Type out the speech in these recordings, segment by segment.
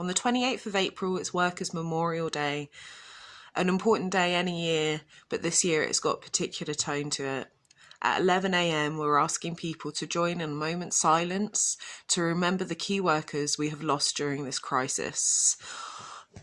On the 28th of April, it's Workers' Memorial Day, an important day any year, but this year it's got particular tone to it. At 11am, we're asking people to join in a moment's silence to remember the key workers we have lost during this crisis.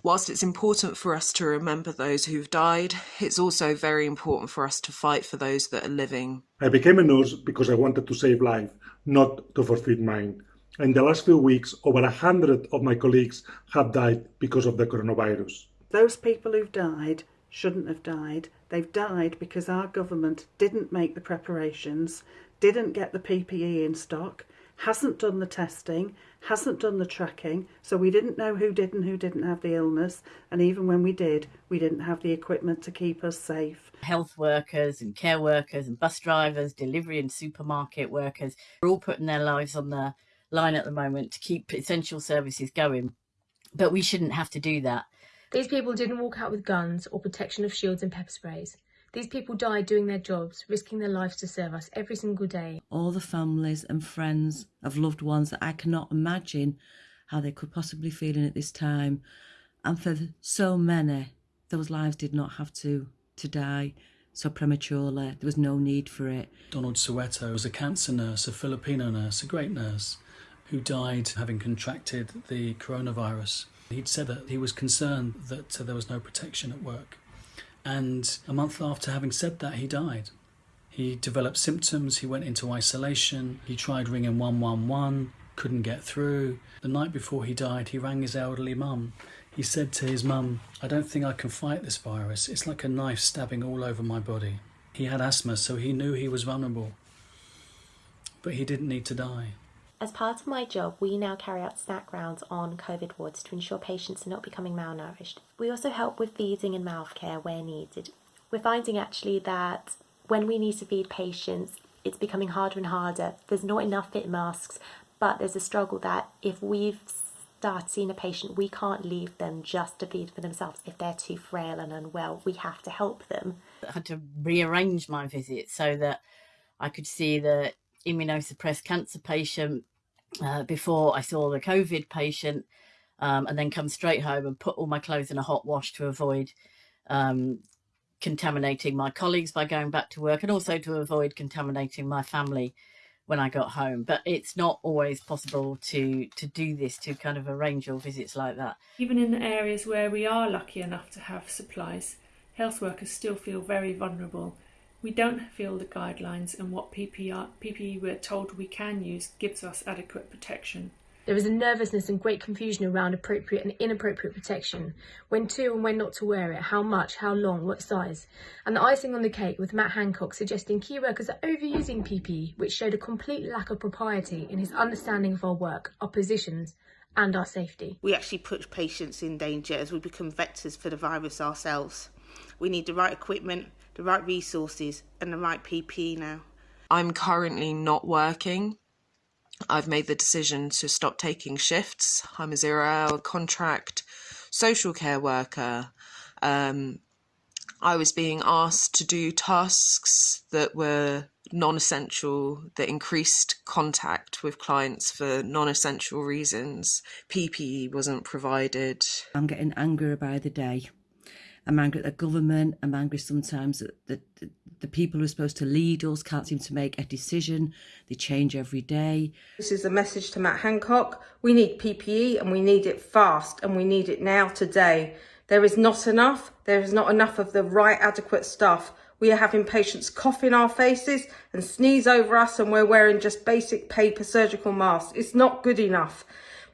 Whilst it's important for us to remember those who've died, it's also very important for us to fight for those that are living. I became a nurse because I wanted to save life, not to forfeit mine. In the last few weeks, over a hundred of my colleagues have died because of the coronavirus. Those people who've died shouldn't have died. They've died because our government didn't make the preparations, didn't get the PPE in stock, hasn't done the testing, hasn't done the tracking, so we didn't know who did and who didn't have the illness, and even when we did, we didn't have the equipment to keep us safe. Health workers and care workers and bus drivers, delivery and supermarket workers are all putting their lives on the line at the moment to keep essential services going. But we shouldn't have to do that. These people didn't walk out with guns or protection of shields and pepper sprays. These people died doing their jobs, risking their lives to serve us every single day. All the families and friends of loved ones that I cannot imagine how they could possibly feel in at this time. And for so many, those lives did not have to, to die so prematurely. There was no need for it. Donald Suelto was a cancer nurse, a Filipino nurse, a great nurse, who died having contracted the coronavirus. He'd said that he was concerned that uh, there was no protection at work. And a month after having said that, he died. He developed symptoms, he went into isolation, he tried ringing 111, couldn't get through. The night before he died, he rang his elderly mum. He said to his mum, I don't think I can fight this virus. It's like a knife stabbing all over my body. He had asthma, so he knew he was vulnerable. But he didn't need to die. As part of my job, we now carry out snack rounds on COVID wards to ensure patients are not becoming malnourished. We also help with feeding and mouth care where needed. We're finding actually that when we need to feed patients, it's becoming harder and harder. There's not enough fit masks, but there's a struggle that if we've started seeing a patient, we can't leave them just to feed for themselves. If they're too frail and unwell, we have to help them. I had to rearrange my visit so that I could see the immunosuppressed cancer patient uh, before I saw the COVID patient um, and then come straight home and put all my clothes in a hot wash to avoid um, contaminating my colleagues by going back to work and also to avoid contaminating my family when I got home. But it's not always possible to to do this, to kind of arrange your visits like that. Even in the areas where we are lucky enough to have supplies, health workers still feel very vulnerable we don't feel the guidelines and what PPE, PPE we're told we can use gives us adequate protection. There is a nervousness and great confusion around appropriate and inappropriate protection, when to and when not to wear it, how much, how long, what size. And the icing on the cake with Matt Hancock suggesting key workers are overusing PPE, which showed a complete lack of propriety in his understanding of our work, our positions, and our safety. We actually put patients in danger as we become vectors for the virus ourselves. We need the right equipment, the right resources and the right PPE now. I'm currently not working. I've made the decision to stop taking shifts. I'm a zero hour contract social care worker. Um, I was being asked to do tasks that were non essential, that increased contact with clients for non essential reasons. PPE wasn't provided. I'm getting angrier by the day. I'm angry at the government. I'm angry sometimes that the, the, the people who are supposed to lead us can't seem to make a decision. They change every day. This is a message to Matt Hancock. We need PPE and we need it fast and we need it now today. There is not enough. There is not enough of the right adequate stuff. We are having patients cough in our faces and sneeze over us and we're wearing just basic paper surgical masks. It's not good enough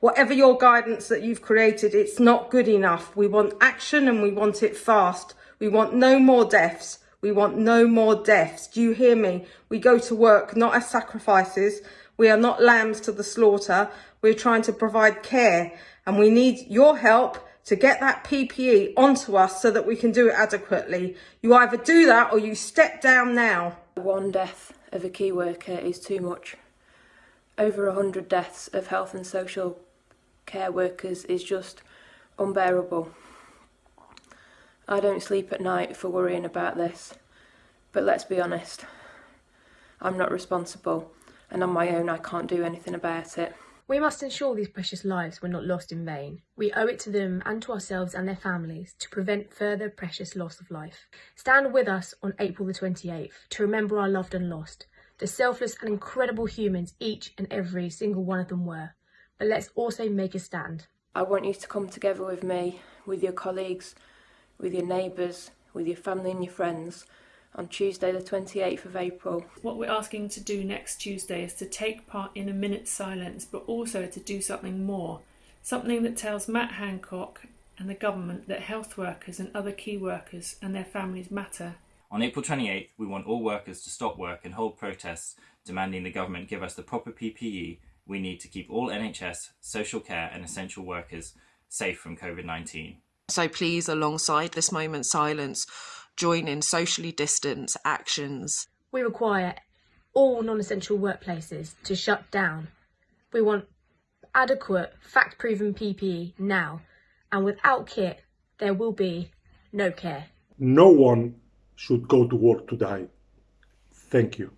whatever your guidance that you've created, it's not good enough. We want action and we want it fast. We want no more deaths. We want no more deaths. Do you hear me? We go to work not as sacrifices. We are not lambs to the slaughter. We're trying to provide care and we need your help to get that PPE onto us so that we can do it adequately. You either do that or you step down now. One death of a key worker is too much. Over 100 deaths of health and social care workers is just unbearable. I don't sleep at night for worrying about this, but let's be honest, I'm not responsible and on my own I can't do anything about it. We must ensure these precious lives were not lost in vain. We owe it to them and to ourselves and their families to prevent further precious loss of life. Stand with us on April the 28th to remember our loved and lost, the selfless and incredible humans each and every single one of them were. But let's also make a stand. I want you to come together with me, with your colleagues, with your neighbours, with your family and your friends on Tuesday the 28th of April. What we're asking to do next Tuesday is to take part in a minute's silence, but also to do something more. Something that tells Matt Hancock and the government that health workers and other key workers and their families matter. On April 28th, we want all workers to stop work and hold protests demanding the government give us the proper PPE we need to keep all NHS, social care, and essential workers safe from COVID 19. So please, alongside this moment's silence, join in socially distanced actions. We require all non essential workplaces to shut down. We want adequate, fact proven PPE now, and without kit, there will be no care. No one should go to work to die. Thank you.